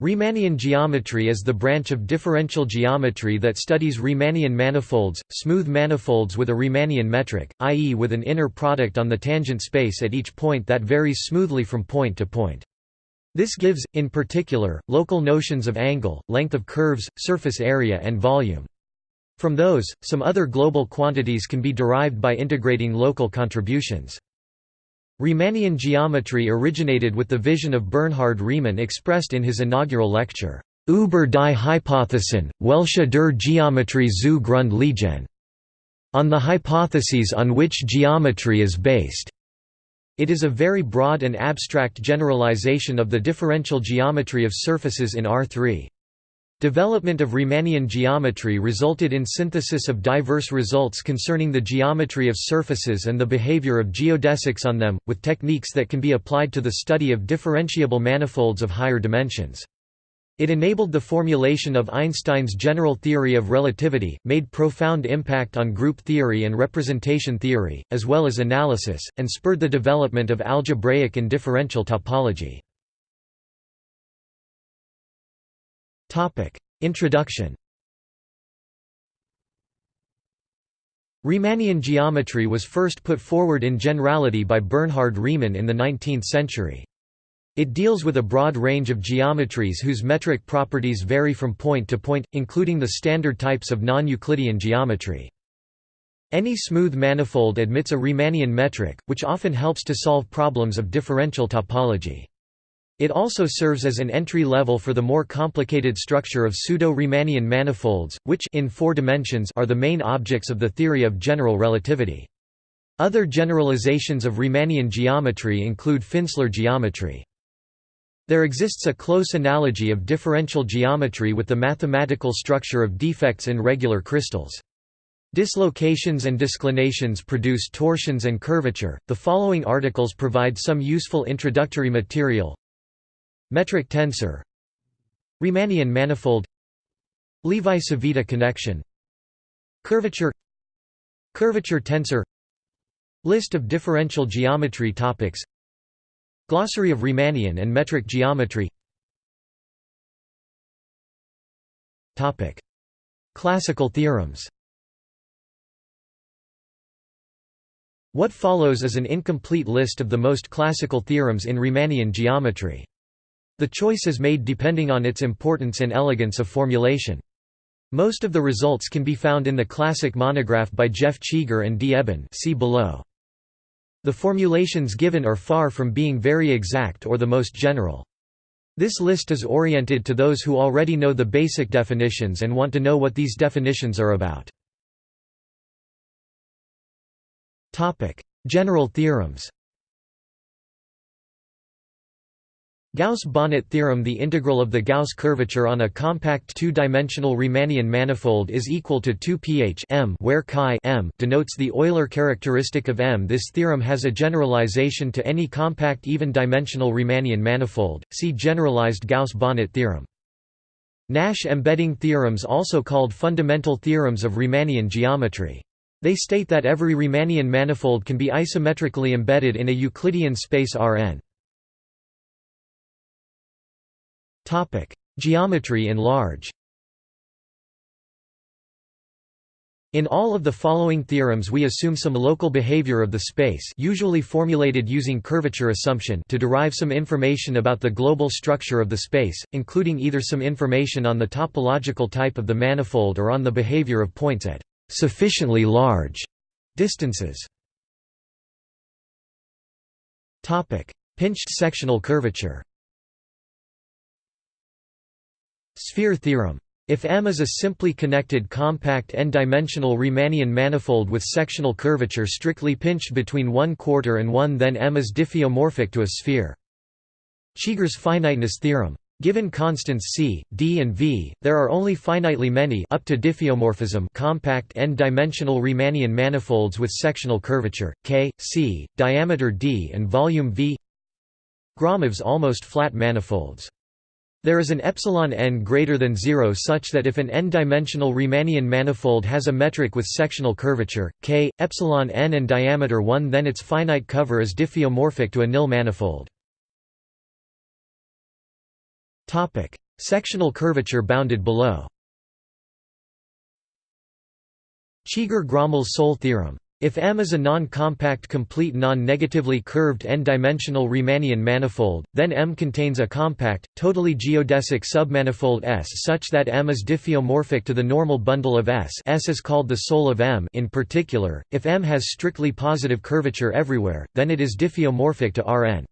Riemannian geometry is the branch of differential geometry that studies Riemannian manifolds, smooth manifolds with a Riemannian metric, i.e. with an inner product on the tangent space at each point that varies smoothly from point to point. This gives, in particular, local notions of angle, length of curves, surface area and volume. From those, some other global quantities can be derived by integrating local contributions. Riemannian geometry originated with the vision of Bernhard Riemann expressed in his inaugural lecture, Über die Hypothesen, welche der Geometrie zu Grund liegen, on the hypotheses on which geometry is based. It is a very broad and abstract generalization of the differential geometry of surfaces in R3. Development of Riemannian geometry resulted in synthesis of diverse results concerning the geometry of surfaces and the behavior of geodesics on them, with techniques that can be applied to the study of differentiable manifolds of higher dimensions. It enabled the formulation of Einstein's general theory of relativity, made profound impact on group theory and representation theory, as well as analysis, and spurred the development of algebraic and differential topology. Introduction Riemannian geometry was first put forward in generality by Bernhard Riemann in the 19th century. It deals with a broad range of geometries whose metric properties vary from point to point, including the standard types of non-Euclidean geometry. Any smooth manifold admits a Riemannian metric, which often helps to solve problems of differential topology. It also serves as an entry level for the more complicated structure of pseudo-Riemannian manifolds, which in four dimensions are the main objects of the theory of general relativity. Other generalizations of Riemannian geometry include Finsler geometry. There exists a close analogy of differential geometry with the mathematical structure of defects in regular crystals. Dislocations and disclinations produce torsions and curvature. The following articles provide some useful introductory material. Metric tensor. Riemannian manifold. Levi-Civita connection. Curvature. Curvature tensor. List of differential geometry topics. Glossary of Riemannian and metric geometry. Topic. Classical theorems. What follows is an incomplete list of the most classical theorems in Riemannian geometry. The choice is made depending on its importance and elegance of formulation. Most of the results can be found in the classic monograph by Jeff Cheeger and D. Ebin see below. The formulations given are far from being very exact or the most general. This list is oriented to those who already know the basic definitions and want to know what these definitions are about. General theorems Gauss-Bonnet theorem The integral of the Gauss curvature on a compact two-dimensional Riemannian manifold is equal to 2 pH m where chi m denotes the Euler characteristic of M. This theorem has a generalization to any compact even-dimensional Riemannian manifold, see generalized Gauss-Bonnet theorem. Nash embedding theorems also called fundamental theorems of Riemannian geometry. They state that every Riemannian manifold can be isometrically embedded in a Euclidean space Rn. Geometry in large. In all of the following theorems we assume some local behavior of the space usually formulated using curvature assumption to derive some information about the global structure of the space, including either some information on the topological type of the manifold or on the behavior of points at sufficiently large distances. Pinched sectional curvature Sphere theorem. If M is a simply connected compact n-dimensional Riemannian manifold with sectional curvature strictly pinched between 1 quarter and 1 then M is diffeomorphic to a sphere. Cheeger's finiteness theorem. Given constants c, d and v, there are only finitely many up to diffeomorphism compact n-dimensional Riemannian manifolds with sectional curvature, k, c, diameter d and volume v Gromov's almost flat manifolds there is an epsilon n greater than 0 such that if an n-dimensional Riemannian manifold has a metric with sectional curvature, k, epsilon n and diameter 1 then its finite cover is diffeomorphic to a nil manifold. Topic: Sectional curvature bounded below Cheeger-Gromoll's soul theorem. If M is a non-compact complete non-negatively curved n-dimensional Riemannian manifold, then M contains a compact, totally geodesic submanifold S such that M is diffeomorphic to the normal bundle of S S is called the soul of M in particular, if M has strictly positive curvature everywhere, then it is diffeomorphic to Rn.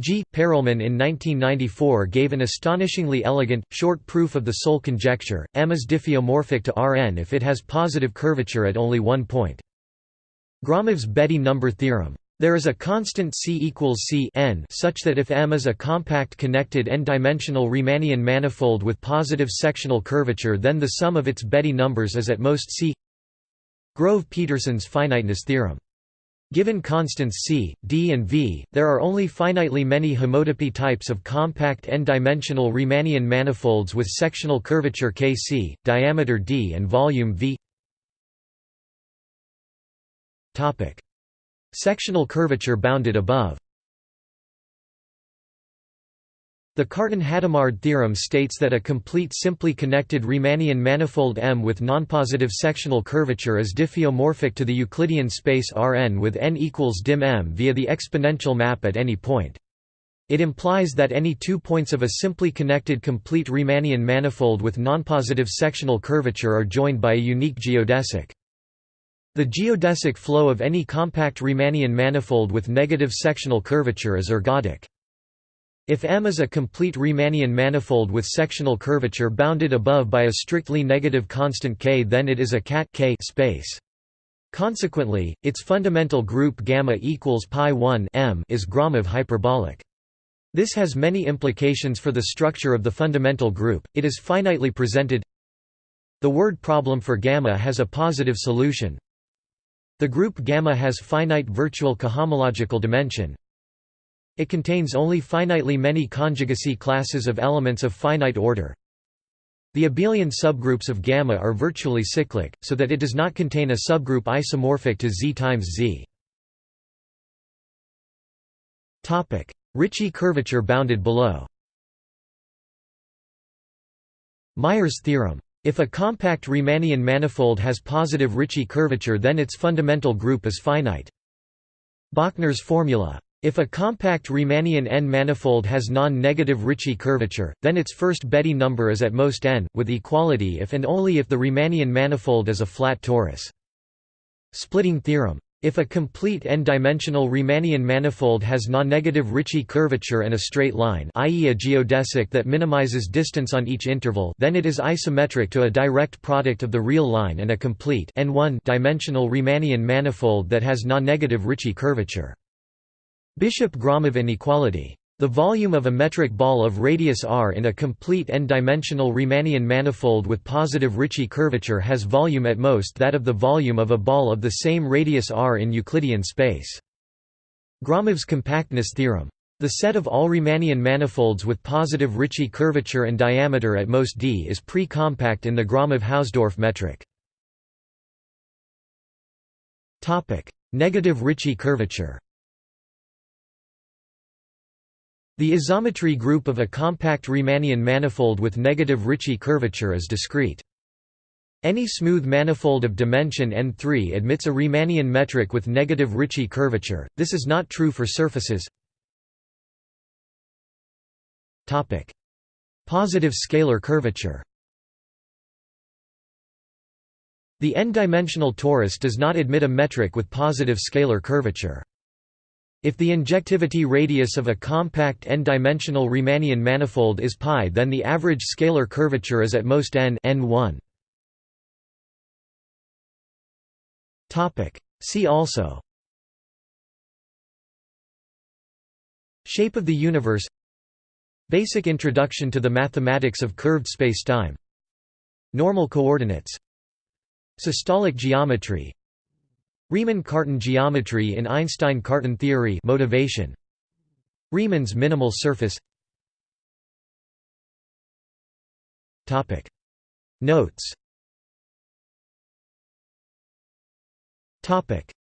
G. Perelman in 1994 gave an astonishingly elegant, short proof of the soul conjecture, M is diffeomorphic to Rn if it has positive curvature at only one point. Gromov's Betti number theorem. There is a constant C equals C n such that if M is a compact connected n-dimensional Riemannian manifold with positive sectional curvature then the sum of its Betti numbers is at most C Grove-Petersen's finiteness theorem. Given constants c, d and v, there are only finitely many homotopy types of compact n-dimensional Riemannian manifolds with sectional curvature kc, diameter d and volume v Sectional curvature bounded above The Cartan-Hadamard theorem states that a complete simply connected Riemannian manifold M with nonpositive sectional curvature is diffeomorphic to the Euclidean space Rn with n equals dim M via the exponential map at any point. It implies that any two points of a simply connected complete Riemannian manifold with nonpositive sectional curvature are joined by a unique geodesic. The geodesic flow of any compact Riemannian manifold with negative sectional curvature is ergodic. If M is a complete Riemannian manifold with sectional curvature bounded above by a strictly negative constant k then it is a CAT k space. Consequently, its fundamental group gamma equals pi 1 m is Gromov hyperbolic. This has many implications for the structure of the fundamental group. It is finitely presented. The word problem for gamma has a positive solution. The group gamma has finite virtual cohomological dimension. It contains only finitely many conjugacy classes of elements of finite order. The abelian subgroups of gamma are virtually cyclic, so that it does not contain a subgroup isomorphic to Z times Z. Ricci curvature bounded below Myers' theorem if a compact Riemannian manifold has positive Ricci curvature then its fundamental group is finite. Bochner's formula. If a compact Riemannian n-manifold has non-negative Ricci curvature, then its first Betti number is at most n, with equality if and only if the Riemannian manifold is a flat torus. Splitting theorem. If a complete n-dimensional Riemannian manifold has non-negative Ricci curvature and a straight line i.e. a geodesic that minimizes distance on each interval then it is isometric to a direct product of the real line and a complete n1 dimensional Riemannian manifold that has non-negative Ricci curvature. Bishop-Gromov inequality the volume of a metric ball of radius r in a complete n-dimensional Riemannian manifold with positive Ricci curvature has volume at most that of the volume of a ball of the same radius r in Euclidean space. Gromov's compactness theorem. The set of all Riemannian manifolds with positive Ricci curvature and diameter at most d is pre-compact in the Gromov-Hausdorff metric. Negative Ricci curvature The isometry group of a compact Riemannian manifold with negative Ricci curvature is discrete. Any smooth manifold of dimension n3 admits a Riemannian metric with negative Ricci curvature, this is not true for surfaces Positive scalar curvature The n-dimensional torus does not admit a metric with positive scalar curvature. If the injectivity radius of a compact n-dimensional Riemannian manifold is π then the average scalar curvature is at most n n1. See also. Shape of the universe. Basic introduction to the mathematics of curved spacetime. Normal coordinates. Systolic geometry Riemann-Cartan geometry in Einstein-Cartan theory motivation. Riemann's minimal surface. Notes.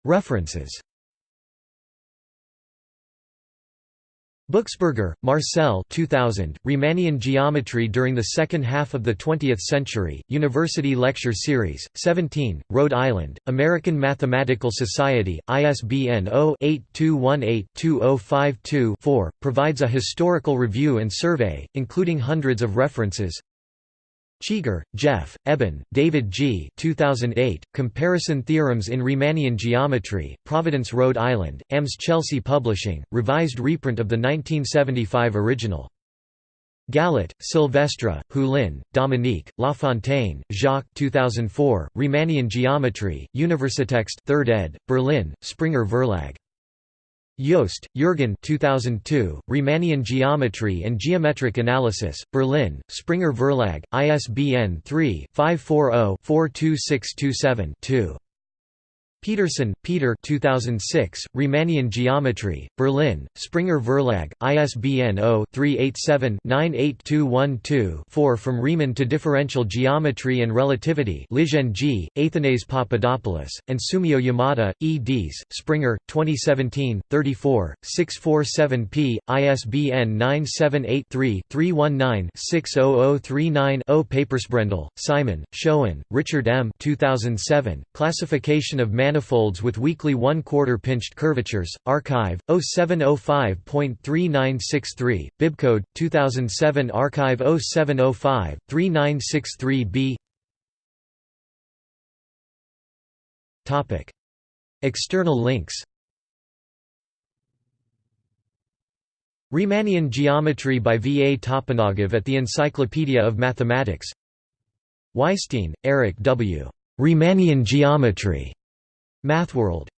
References Buchsberger, Marcel 2000, Riemannian Geometry During the Second Half of the Twentieth Century, University Lecture Series, 17, Rhode Island, American Mathematical Society, ISBN 0-8218-2052-4, provides a historical review and survey, including hundreds of references, Cheeger, Jeff, Ebin, David G. 2008, Comparison Theorems in Riemannian Geometry, Providence, Rhode Island, AMS Chelsea Publishing, revised reprint of the 1975 original. Gallot, Sylvestre, Hulin, Dominique, Lafontaine, Jacques 2004, Riemannian Geometry, Universitext 3rd ed., Berlin, Springer Verlag. Jost, Jürgen 2002, Riemannian Geometry and Geometric Analysis, Berlin, Springer Verlag, ISBN 3-540-42627-2. Petersen, Peter 2006, Riemannian Geometry, Berlin, Springer Verlag, ISBN 0-387-98212-4 From Riemann to Differential Geometry and Relativity Lizhen Ji, Athanase Papadopoulos, and Sumio Yamada, eds. Springer, 2017, 34, 647p, ISBN 978-3-319-60039-0 Papersbrendel, Simon, Schoen, Richard M. 2007, Classification of manifolds with weakly one-quarter pinched curvatures, arXiv, 0705.3963, bibcode, 2007 arXiv 0705, 3963b External links Riemannian geometry by V. A. Toponogov at the Encyclopedia of Mathematics Weisstein, Eric W. Riemannian geometry. Mathworld